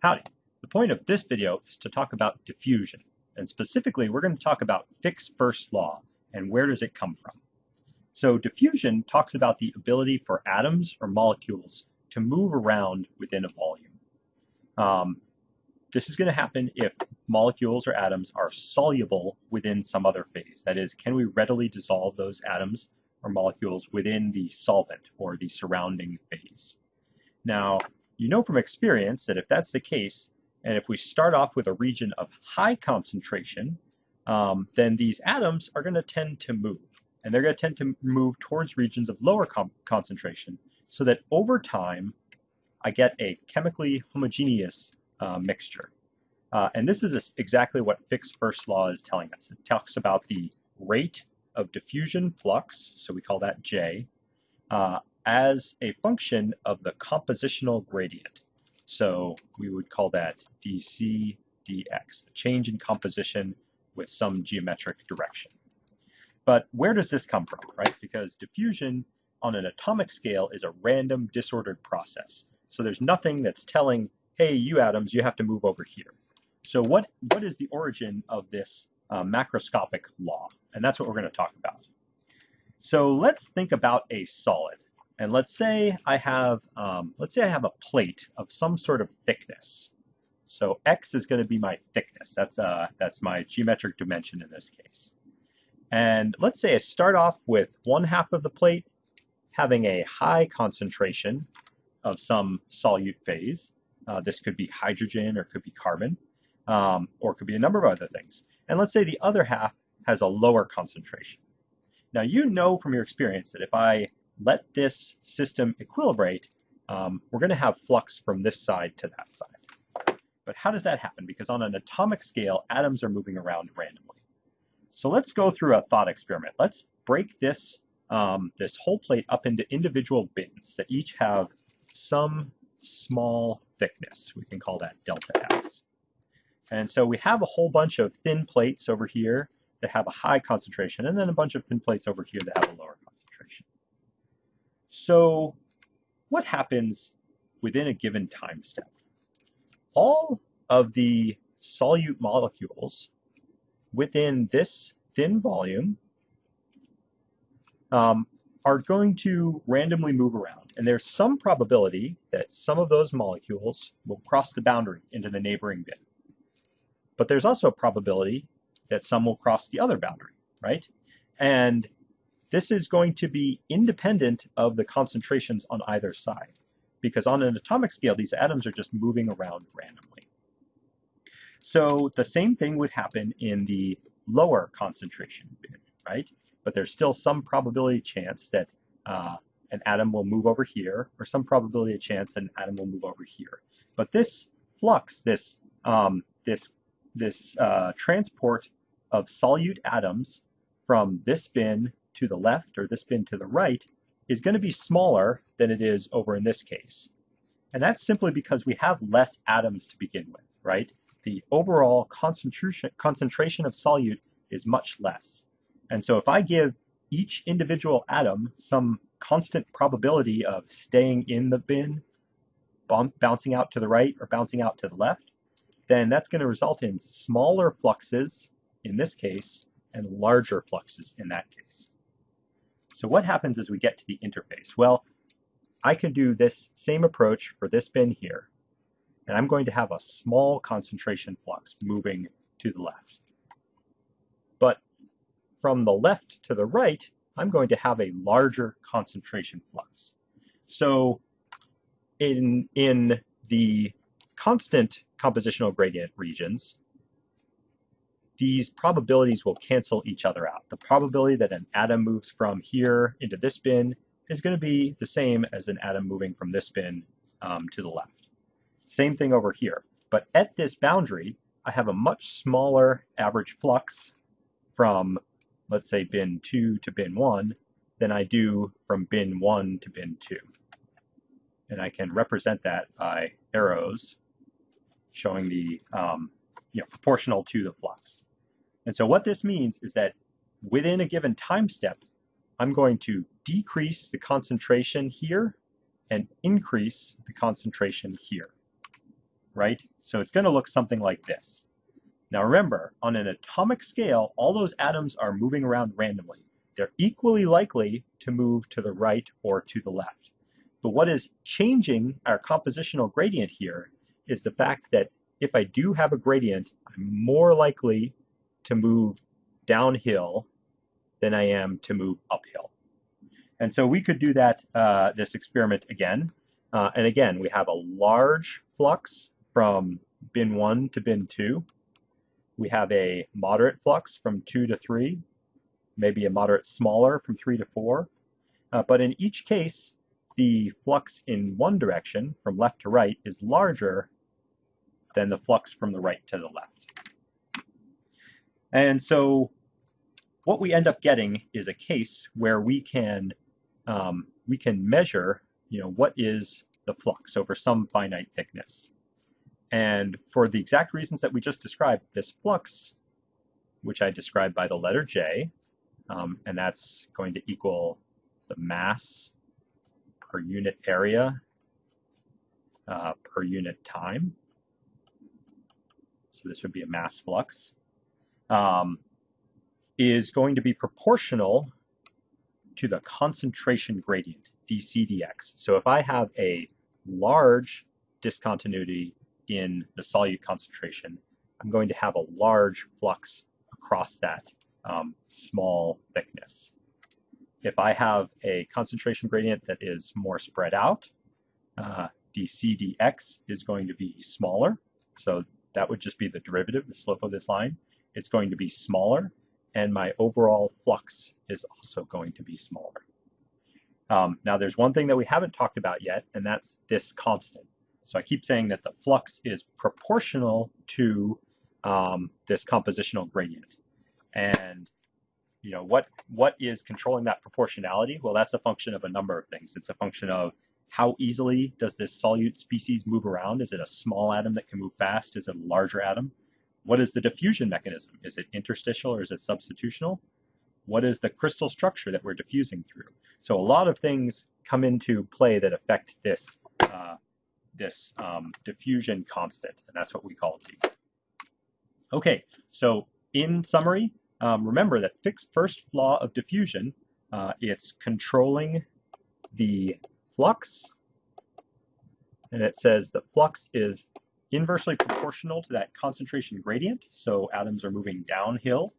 Howdy. The point of this video is to talk about diffusion. And specifically, we're going to talk about Fick's first law and where does it come from. So diffusion talks about the ability for atoms or molecules to move around within a volume. Um, this is going to happen if molecules or atoms are soluble within some other phase. That is, can we readily dissolve those atoms or molecules within the solvent or the surrounding phase? Now, you know from experience that if that's the case, and if we start off with a region of high concentration, um, then these atoms are going to tend to move. And they're going to tend to move towards regions of lower concentration so that over time, I get a chemically homogeneous uh, mixture. Uh, and this is exactly what Fick's first law is telling us. It talks about the rate of diffusion flux, so we call that J, uh, as a function of the compositional gradient. So we would call that dc dx, the change in composition with some geometric direction. But where does this come from, right? Because diffusion on an atomic scale is a random disordered process. So there's nothing that's telling, hey, you atoms, you have to move over here. So what, what is the origin of this uh, macroscopic law? And that's what we're going to talk about. So let's think about a solid. And let's say I have, um, let's say I have a plate of some sort of thickness. So x is going to be my thickness. That's, uh, that's my geometric dimension in this case. And let's say I start off with one half of the plate having a high concentration of some solute phase. Uh, this could be hydrogen or could be carbon, um, or could be a number of other things. And let's say the other half has a lower concentration. Now you know from your experience that if I let this system equilibrate, um, we're going to have flux from this side to that side. But how does that happen? Because on an atomic scale, atoms are moving around randomly. So let's go through a thought experiment. Let's break this, um, this whole plate up into individual bins that each have some small thickness. We can call that delta x. And so we have a whole bunch of thin plates over here that have a high concentration, and then a bunch of thin plates over here that have a lower concentration. So what happens within a given time step? All of the solute molecules within this thin volume um, are going to randomly move around. And there's some probability that some of those molecules will cross the boundary into the neighboring bin. But there's also a probability that some will cross the other boundary, right? And this is going to be independent of the concentrations on either side, because on an atomic scale, these atoms are just moving around randomly. So the same thing would happen in the lower concentration bin, right? But there's still some probability chance that uh, an atom will move over here, or some probability chance that an atom will move over here. But this flux, this um, this this uh, transport of solute atoms from this bin to the left or this bin to the right is going to be smaller than it is over in this case. And that's simply because we have less atoms to begin with, right? The overall concentration, concentration of solute is much less. And so if I give each individual atom some constant probability of staying in the bin, bouncing out to the right or bouncing out to the left, then that's going to result in smaller fluxes in this case and larger fluxes in that case. So what happens as we get to the interface? Well, I can do this same approach for this bin here, and I'm going to have a small concentration flux moving to the left. But from the left to the right, I'm going to have a larger concentration flux. So in, in the constant compositional gradient regions, these probabilities will cancel each other out. The probability that an atom moves from here into this bin is going to be the same as an atom moving from this bin um, to the left. Same thing over here. But at this boundary, I have a much smaller average flux from, let's say, bin 2 to bin 1 than I do from bin 1 to bin 2. And I can represent that by arrows showing the um, you know, proportional to the flux. And so what this means is that within a given time step, I'm going to decrease the concentration here and increase the concentration here, right? So it's going to look something like this. Now remember, on an atomic scale, all those atoms are moving around randomly. They're equally likely to move to the right or to the left. But what is changing our compositional gradient here is the fact that if I do have a gradient, I'm more likely to move downhill than I am to move uphill. And so we could do that, uh, this experiment again. Uh, and again, we have a large flux from bin 1 to bin 2. We have a moderate flux from 2 to 3, maybe a moderate smaller from 3 to 4. Uh, but in each case, the flux in one direction, from left to right, is larger than the flux from the right to the left. And so what we end up getting is a case where we can um, we can measure, you know, what is the flux over some finite thickness. And for the exact reasons that we just described, this flux, which I described by the letter J, um, and that's going to equal the mass per unit area uh, per unit time. So this would be a mass flux, um, is going to be proportional to the concentration gradient, dc dx. So if I have a large discontinuity in the solute concentration, I'm going to have a large flux across that um, small thickness. If I have a concentration gradient that is more spread out, uh, dc dx is going to be smaller. So that would just be the derivative, the slope of this line. It's going to be smaller and my overall flux is also going to be smaller. Um, now there's one thing that we haven't talked about yet, and that's this constant. So I keep saying that the flux is proportional to um, this compositional gradient. And you know what what is controlling that proportionality? Well, that's a function of a number of things. It's a function of how easily does this solute species move around? Is it a small atom that can move fast? Is it a larger atom? What is the diffusion mechanism? Is it interstitial or is it substitutional? What is the crystal structure that we're diffusing through? So a lot of things come into play that affect this, uh, this um, diffusion constant, and that's what we call D. Okay, so in summary, um, remember that Fick's first law of diffusion, uh, it's controlling the flux, and it says the flux is inversely proportional to that concentration gradient. So atoms are moving downhill.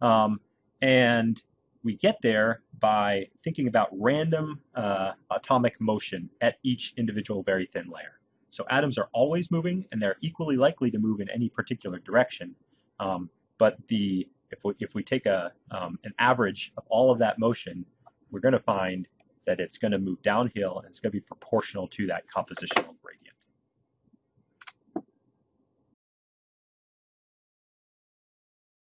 Um, and we get there by thinking about random uh, atomic motion at each individual very thin layer. So atoms are always moving and they're equally likely to move in any particular direction. Um, but the if we, if we take a, um, an average of all of that motion, we're going to find that it's going to move downhill and it's going to be proportional to that compositional gradient.